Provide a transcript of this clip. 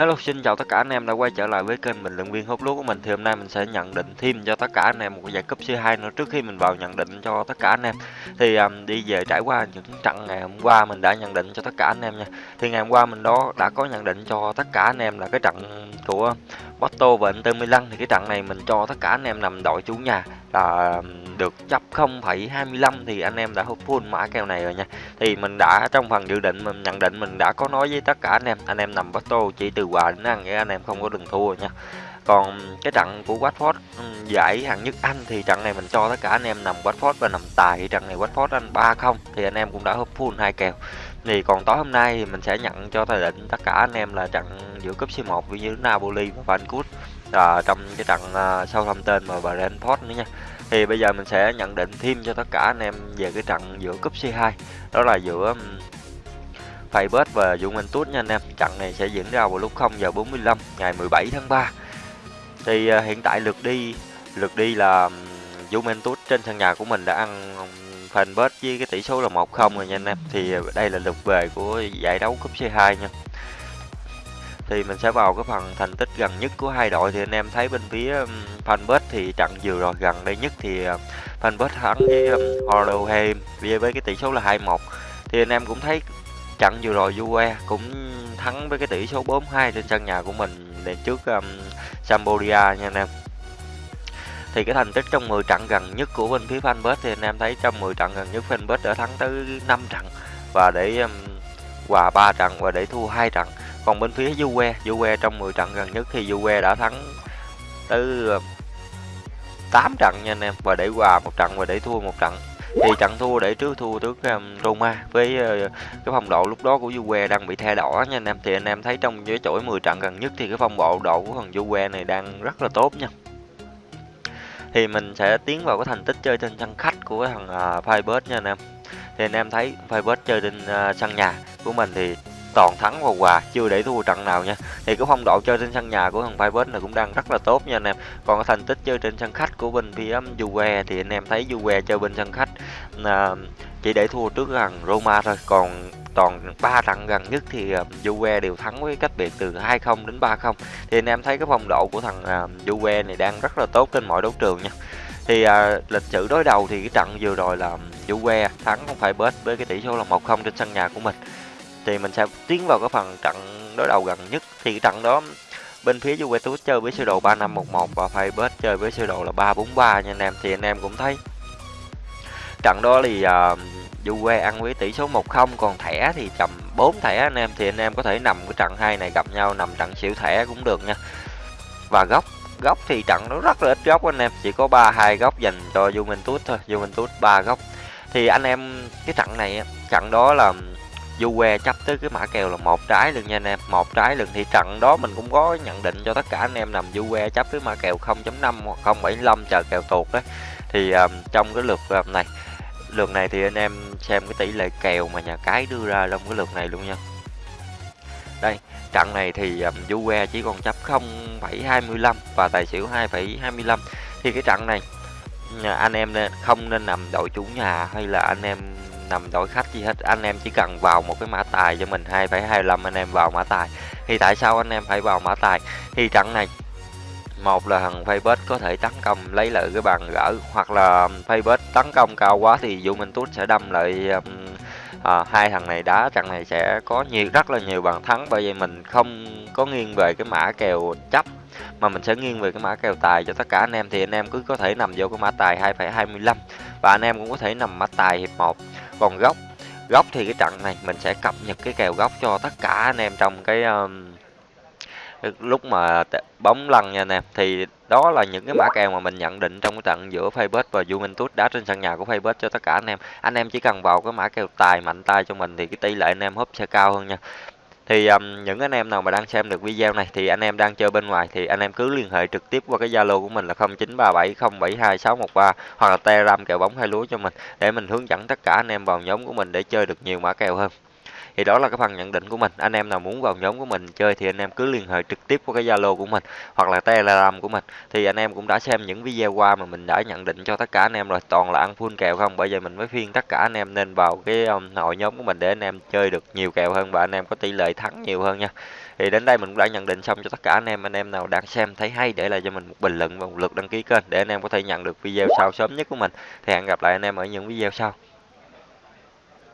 Hello, xin chào tất cả anh em đã quay trở lại với kênh bình luận viên hút lúa của mình. Thì hôm nay mình sẽ nhận định thêm cho tất cả anh em một giải cúp C2 nữa trước khi mình vào nhận định cho tất cả anh em. Thì um, đi về trải qua những trận ngày hôm qua mình đã nhận định cho tất cả anh em nha. Thì ngày hôm qua mình đó đã có nhận định cho tất cả anh em là cái trận của Porto và Inter Milan thì cái trận này mình cho tất cả anh em nằm đội chủ nhà là được chấp 0,25 thì anh em đã full mã kèo này rồi nha. Thì mình đã trong phần dự định mình nhận định mình đã có nói với tất cả anh em, anh em nằm Porto chỉ từ quà đến ăn anh em không có đừng thua nha. Còn cái trận của Watford giải hạng nhất Anh thì trận này mình cho tất cả anh em nằm Watford và nằm tài trận này Watford anh 3-0 thì anh em cũng đã hấp full hai kèo. Thì còn tối hôm nay thì mình sẽ nhận cho tài định tất cả anh em là trận giữa cúp C1 với như Napoli và Vancouver à, trong cái trận ờ, à, sau thông tên mà Brentford nữa nha. Thì bây giờ mình sẽ nhận định thêm cho tất cả anh em về cái trận giữa cúp C2 đó là giữa um, và Juventus nha anh em. Trận này sẽ diễn ra vào lúc 0 giờ 45 ngày 17 tháng 3 thì à, hiện tại lượt đi lượt đi là Juventus trên sân nhà của mình đã ăn Feyenoord với cái tỷ số là 1-0 rồi nha anh em. Thì đây là lượt về của giải đấu cúp C2 nha thì mình sẽ vào cái phần thành tích gần nhất của hai đội. Thì anh em thấy bên phía um, fanpage thì trận vừa rồi gần đây nhất thì um, fanpage thắng với um, với, cái tỷ số là 2-1 thì anh em cũng thấy trận vừa rồi Juve cũng thắng với cái tỷ số 4-2 trên sân nhà của mình để trước um, Sampdoria nha anh em. Thì cái thành tích trong 10 trận gần nhất của bên phía fanpage thì anh em thấy trong 10 trận gần nhất fanpage đã thắng tới 5 trận. Và để um, hòa 3 trận và để thua hai trận. Còn bên phía Juve Juve trong 10 trận gần nhất thì Juve đã thắng tới 8 um, trận nha anh em và để hòa một trận và để thua một trận. Thì trận thua để trước thua trước um, Roma với uh, cái phong độ lúc đó của Juve đang bị thay đỏ nha anh em. Thì anh em thấy trong cái chuỗi 10 trận gần nhất thì cái phong độ độ của thằng Juve này đang rất là tốt nha. Thì mình sẽ tiến vào cái thành tích chơi trên sân khách của thằng uh, nha anh em thì anh em thấy Facebook chơi trên uh, sân nhà của mình thì toàn thắng và hòa chưa để thua trận nào nha. Thì cái phong độ chơi trên sân nhà của thằng Feyenoord này cũng đang rất là tốt nha anh em. Còn cái thành tích chơi trên sân khách của bên phía Juve thì anh em thấy Juve chơi bên sân khách à, chỉ để thua trước thằng Roma thôi. Còn toàn ba trận gần nhất thì Juve đều thắng với cách biệt từ 2-0 đến 3-0 thì anh em thấy cái phong độ của thằng Juve này đang rất là tốt trên mọi đấu trường nha thì à, lịch sử đối đầu thì cái trận vừa rồi là Juve thắng không phải bớt với cái tỷ số là 1-0 trên sân nhà của mình. Thì mình sẽ tiến vào cái phần trận đối đầu gần nhất. Thì cái trận đó bên phía Juventus chơi với sơ đồ 3511 và Feyenoord chơi với sơ đồ là 343 nha anh em. Thì anh em cũng thấy trận đó thì uh, Juve ăn với tỷ số 1-0 còn thẻ thì chậm 4 thẻ anh em. Thì anh em có thể nằm cái trận hai này gặp nhau nằm trận xỉu thẻ cũng được nha. Và góc góc thì trận nó rất là ít góc anh em. Chỉ có ba hai góc dành cho Juventus thôi Juventus ba góc. Thì anh em cái trận này trận đó là Juve chấp tới cái mã kèo là một trái luôn nha anh em một trái lần thì trận đó mình cũng có nhận định cho tất cả anh em nằm Juve chấp với mã kèo 0.5 hoặc 0.75 chờ kèo tuột đấy. Thì um, trong cái lượt um, này lượt này thì anh em xem cái tỷ lệ kèo mà nhà cái đưa ra trong cái lượt này luôn nha đây trận này thì um, Juve chỉ còn chấp 0,25 và tài xỉu 2.25 thì cái trận này anh em không nên nằm đội chủ nhà hay là anh em nằm đội khách gì hết. Anh em chỉ cần vào một cái mã tài cho mình 2,25 anh em vào mã tài. Thì tại sao anh em phải vào mã tài? Thì trận này một là thằng Facebook có thể tấn công lấy lại cái bàn gỡ hoặc là Facebook tấn công cao quá thì Juventus sẽ đâm lại um, à, hai thằng này đá trận này sẽ có nhiều rất là nhiều bàn thắng bởi vì mình không có nghiêng về cái mã kèo chấp mà mình sẽ nghiêng về cái mã kèo tài cho tất cả anh em. Thì anh em cứ có thể nằm vô cái mã tài 2,25 và anh em cũng có thể nằm mã tài hiệp 1 còn góc góc thì cái trận này mình sẽ cập nhật cái kèo góc cho tất cả anh em trong cái um, lúc mà bóng lăn nha anh em. Thì đó là những cái mã kèo mà mình nhận định trong cái trận giữa Facebook và Juventus đá trên sân nhà của Facebook cho tất cả anh em. Anh em chỉ cần vào cái mã kèo tài mạnh tay cho mình thì cái tỷ lệ anh em húp sẽ cao hơn nha. Thì um, những anh em nào mà đang xem được video này thì anh em đang chơi bên ngoài thì anh em cứ liên hệ trực tiếp qua cái Zalo của mình là 0937072613 hoặc là Telegram kèo bóng hai lúa cho mình để mình hướng dẫn tất cả anh em vào nhóm của mình để chơi được nhiều mã kèo hơn thì đó là cái phần nhận định của mình. Anh em nào muốn vào nhóm của mình chơi thì anh em cứ liên hệ trực tiếp qua cái zalo của mình hoặc là telegram của mình. Thì anh em cũng đã xem những video qua mà mình đã nhận định cho tất cả anh em rồi. Toàn là ăn full kèo không? Bởi vậy mình mới khuyên tất cả anh em nên vào cái um, hội nhóm của mình để anh em chơi được nhiều kèo hơn và anh em có tỷ lệ thắng nhiều hơn nha. Thì đến đây mình cũng đã nhận định xong cho tất cả anh em. Anh em nào đang xem thấy hay để lại cho mình một bình luận và một lượt đăng ký kênh để anh em có thể nhận được video sau sớm nhất của mình. Thì hẹn gặp lại anh em ở những video sau.